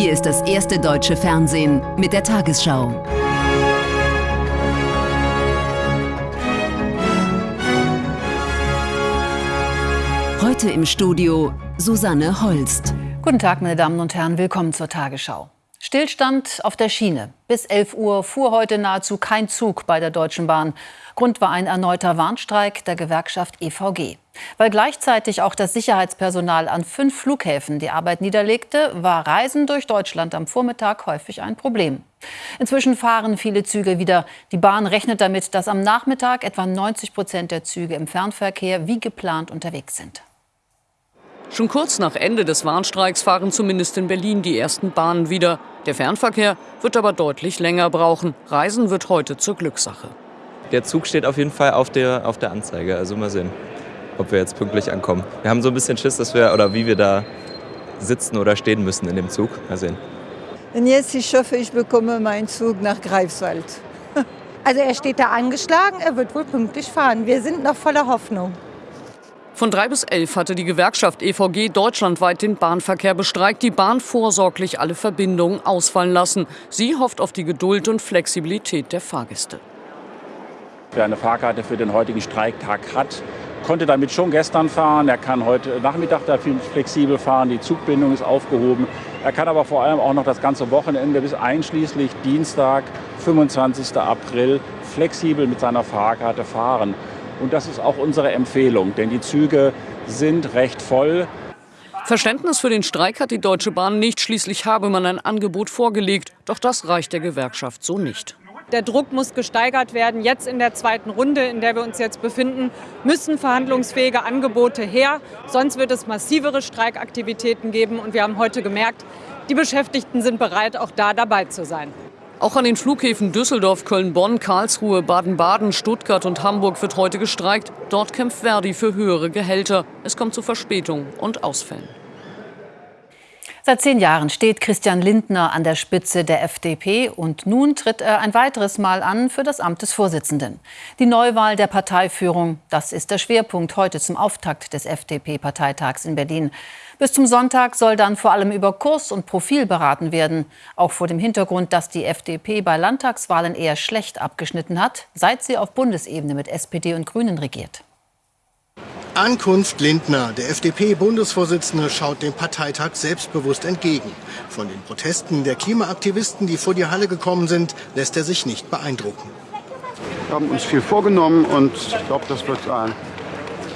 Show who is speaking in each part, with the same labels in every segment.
Speaker 1: Hier ist das erste deutsche Fernsehen mit der Tagesschau. Heute im Studio Susanne Holst.
Speaker 2: Guten Tag, meine Damen und Herren, willkommen zur Tagesschau. Stillstand auf der Schiene. Bis 11 Uhr fuhr heute nahezu kein Zug bei der Deutschen Bahn. Grund war ein erneuter Warnstreik der Gewerkschaft EVG. Weil gleichzeitig auch das Sicherheitspersonal an fünf Flughäfen die Arbeit niederlegte, war Reisen durch Deutschland am Vormittag häufig ein Problem. Inzwischen fahren viele Züge wieder. Die Bahn rechnet damit, dass am Nachmittag etwa 90 Prozent der Züge im Fernverkehr wie geplant unterwegs sind.
Speaker 3: Schon kurz nach Ende des Warnstreiks fahren zumindest in Berlin die ersten Bahnen wieder. Der Fernverkehr wird aber deutlich länger brauchen. Reisen wird heute zur Glückssache.
Speaker 4: Der Zug steht auf jeden Fall auf der, auf der Anzeige. Also mal sehen, ob wir jetzt pünktlich ankommen. Wir haben so ein bisschen Schiss, dass wir oder wie wir da sitzen oder stehen müssen in dem Zug. Mal sehen.
Speaker 5: Und jetzt ich hoffe, ich bekomme meinen Zug nach Greifswald.
Speaker 6: Also er steht da angeschlagen, er wird wohl pünktlich fahren. Wir sind noch voller Hoffnung.
Speaker 3: Von drei bis elf hatte die Gewerkschaft EVG deutschlandweit den Bahnverkehr bestreikt, die Bahn vorsorglich alle Verbindungen ausfallen lassen. Sie hofft auf die Geduld und Flexibilität der Fahrgäste.
Speaker 7: Wer eine Fahrkarte für den heutigen Streiktag hat, konnte damit schon gestern fahren. Er kann heute Nachmittag da flexibel fahren. Die Zugbindung ist aufgehoben. Er kann aber vor allem auch noch das ganze Wochenende bis einschließlich Dienstag, 25. April, flexibel mit seiner Fahrkarte fahren. Und das ist auch unsere Empfehlung, denn die Züge sind recht voll.
Speaker 3: Verständnis für den Streik hat die Deutsche Bahn nicht. Schließlich habe man ein Angebot vorgelegt. Doch das reicht der Gewerkschaft so nicht.
Speaker 8: Der Druck muss gesteigert werden. Jetzt in der zweiten Runde, in der wir uns jetzt befinden, müssen verhandlungsfähige Angebote her. Sonst wird es massivere Streikaktivitäten geben. Und wir haben heute gemerkt, die Beschäftigten sind bereit, auch da dabei zu sein.
Speaker 3: Auch an den Flughäfen Düsseldorf, Köln, Bonn, Karlsruhe, Baden-Baden, Stuttgart und Hamburg wird heute gestreikt. Dort kämpft Verdi für höhere Gehälter. Es kommt zu Verspätungen und Ausfällen.
Speaker 2: Seit zehn Jahren steht Christian Lindner an der Spitze der FDP und nun tritt er ein weiteres Mal an für das Amt des Vorsitzenden. Die Neuwahl der Parteiführung, das ist der Schwerpunkt heute zum Auftakt des FDP-Parteitags in Berlin. Bis zum Sonntag soll dann vor allem über Kurs und Profil beraten werden. Auch vor dem Hintergrund, dass die FDP bei Landtagswahlen eher schlecht abgeschnitten hat, seit sie auf Bundesebene mit SPD und Grünen regiert.
Speaker 9: Ankunft Lindner. Der FDP-Bundesvorsitzende schaut dem Parteitag selbstbewusst entgegen. Von den Protesten der Klimaaktivisten, die vor die Halle gekommen sind, lässt er sich nicht beeindrucken.
Speaker 10: Wir haben uns viel vorgenommen und ich glaube, das wird ein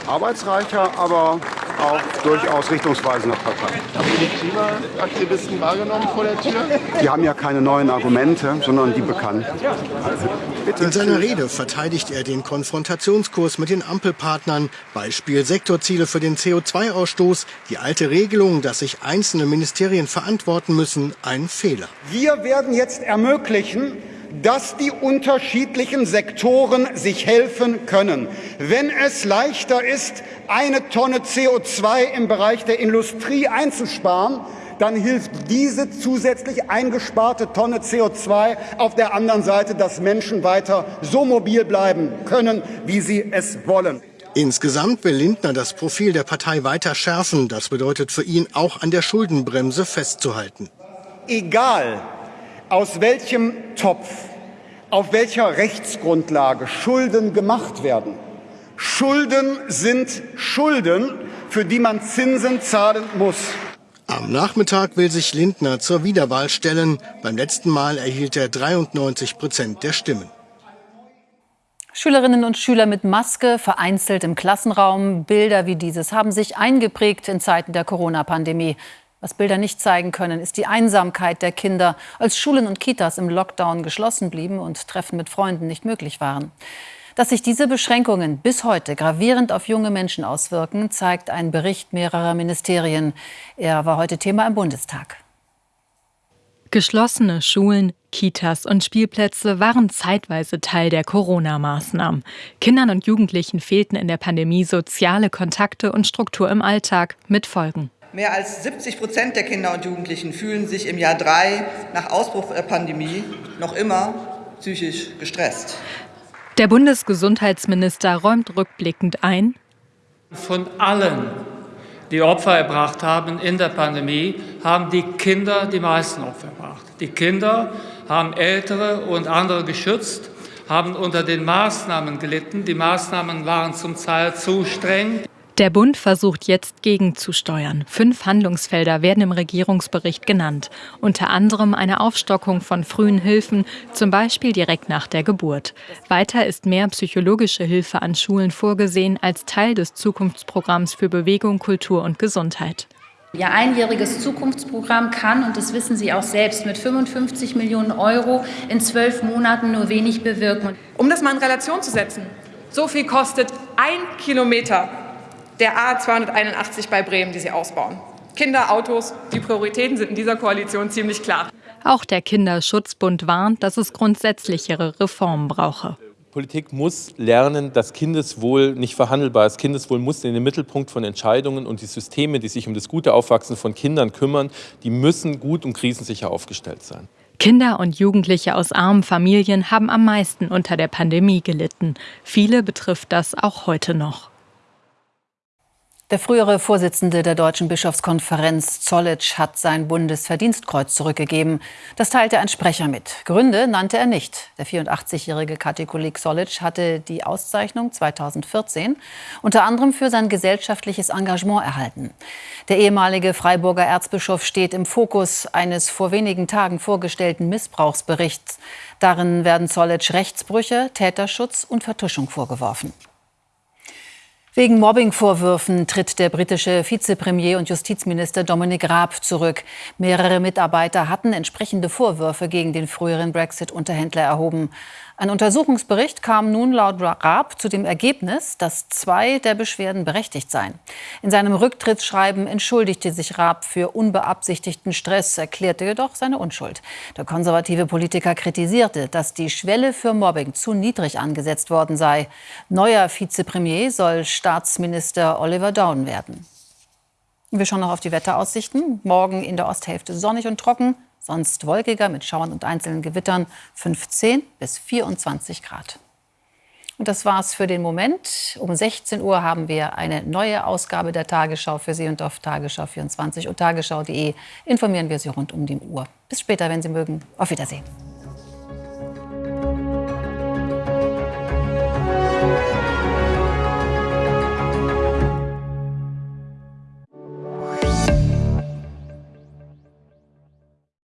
Speaker 10: arbeitsreicher, aber auch durchaus richtungsweisender Partei.
Speaker 11: Haben Sie die Klimaaktivisten wahrgenommen vor der Tür?
Speaker 10: Die haben ja keine neuen Argumente, sondern die bekannten.
Speaker 9: In seiner Rede verteidigt er den Konfrontationskurs mit den Ampelpartnern. Beispiel Sektorziele für den CO2-Ausstoß. Die alte Regelung, dass sich einzelne Ministerien verantworten müssen, ein Fehler.
Speaker 12: Wir werden jetzt ermöglichen, dass die unterschiedlichen Sektoren sich helfen können. Wenn es leichter ist, eine Tonne CO2 im Bereich der Industrie einzusparen, dann hilft diese zusätzlich eingesparte Tonne CO2 auf der anderen Seite, dass Menschen weiter so mobil bleiben können, wie sie es wollen.
Speaker 9: Insgesamt will Lindner das Profil der Partei weiter schärfen. Das bedeutet für ihn auch an der Schuldenbremse festzuhalten.
Speaker 12: Egal, aus welchem Topf, auf welcher Rechtsgrundlage Schulden gemacht werden. Schulden sind Schulden, für die man Zinsen zahlen muss.
Speaker 9: Am Nachmittag will sich Lindner zur Wiederwahl stellen. Beim letzten Mal erhielt er 93 Prozent der Stimmen.
Speaker 2: Schülerinnen und Schüler mit Maske vereinzelt im Klassenraum. Bilder wie dieses haben sich eingeprägt in Zeiten der Corona-Pandemie. Was Bilder nicht zeigen können, ist die Einsamkeit der Kinder, als Schulen und Kitas im Lockdown geschlossen blieben und Treffen mit Freunden nicht möglich waren. Dass sich diese Beschränkungen bis heute gravierend auf junge Menschen auswirken, zeigt ein Bericht mehrerer Ministerien. Er war heute Thema im Bundestag.
Speaker 13: Geschlossene Schulen, Kitas und Spielplätze waren zeitweise Teil der Corona-Maßnahmen. Kindern und Jugendlichen fehlten in der Pandemie soziale Kontakte und Struktur im Alltag mit Folgen.
Speaker 14: Mehr als 70 Prozent der Kinder und Jugendlichen fühlen sich im Jahr drei nach Ausbruch der Pandemie noch immer psychisch gestresst.
Speaker 13: Der Bundesgesundheitsminister räumt rückblickend ein,
Speaker 15: von allen die Opfer erbracht haben in der Pandemie, haben die Kinder die meisten Opfer erbracht. Die Kinder haben Ältere und andere geschützt, haben unter den Maßnahmen gelitten. Die Maßnahmen waren zum Teil zu streng.
Speaker 13: Der Bund versucht jetzt gegenzusteuern. Fünf Handlungsfelder werden im Regierungsbericht genannt. Unter anderem eine Aufstockung von frühen Hilfen, zum Beispiel direkt nach der Geburt. Weiter ist mehr psychologische Hilfe an Schulen vorgesehen als Teil des Zukunftsprogramms für Bewegung, Kultur und Gesundheit.
Speaker 16: Ihr einjähriges Zukunftsprogramm kann, und das wissen Sie auch selbst, mit 55 Millionen Euro in zwölf Monaten nur wenig bewirken.
Speaker 17: Um das mal in Relation zu setzen, so viel kostet ein Kilometer der A281 bei Bremen, die Sie ausbauen. Kinder, Autos, die Prioritäten sind in dieser Koalition ziemlich klar.
Speaker 13: Auch der Kinderschutzbund warnt, dass es grundsätzlichere Reformen brauche.
Speaker 18: Politik muss lernen, dass Kindeswohl nicht verhandelbar ist. Kindeswohl muss in den Mittelpunkt von Entscheidungen und die Systeme, die sich um das gute Aufwachsen von Kindern kümmern, die müssen gut und krisensicher aufgestellt sein.
Speaker 13: Kinder und Jugendliche aus armen Familien haben am meisten unter der Pandemie gelitten. Viele betrifft das auch heute noch.
Speaker 2: Der frühere Vorsitzende der Deutschen Bischofskonferenz Zollitsch hat sein Bundesverdienstkreuz zurückgegeben. Das teilte ein Sprecher mit. Gründe nannte er nicht. Der 84-jährige Katholik Zollitsch hatte die Auszeichnung 2014 unter anderem für sein gesellschaftliches Engagement erhalten. Der ehemalige Freiburger Erzbischof steht im Fokus eines vor wenigen Tagen vorgestellten Missbrauchsberichts. Darin werden Zollitsch Rechtsbrüche, Täterschutz und Vertuschung vorgeworfen. Wegen Mobbingvorwürfen tritt der britische Vizepremier und Justizminister Dominic Raab zurück. Mehrere Mitarbeiter hatten entsprechende Vorwürfe gegen den früheren Brexit-Unterhändler erhoben. Ein Untersuchungsbericht kam nun laut Raab zu dem Ergebnis, dass zwei der Beschwerden berechtigt seien. In seinem Rücktrittsschreiben entschuldigte sich Raab für unbeabsichtigten Stress, erklärte jedoch seine Unschuld. Der konservative Politiker kritisierte, dass die Schwelle für Mobbing zu niedrig angesetzt worden sei. Neuer Vizepremier soll Staatsminister Oliver Down werden. Wir schauen noch auf die Wetteraussichten. Morgen in der Osthälfte sonnig und trocken, sonst wolkiger mit Schauern und einzelnen Gewittern 15 bis 24 Grad. Und das war's für den Moment. Um 16 Uhr haben wir eine neue Ausgabe der Tagesschau für Sie und auf Tagesschau 24 und tagesschau.de informieren wir Sie rund um die Uhr. Bis später, wenn Sie mögen. Auf Wiedersehen.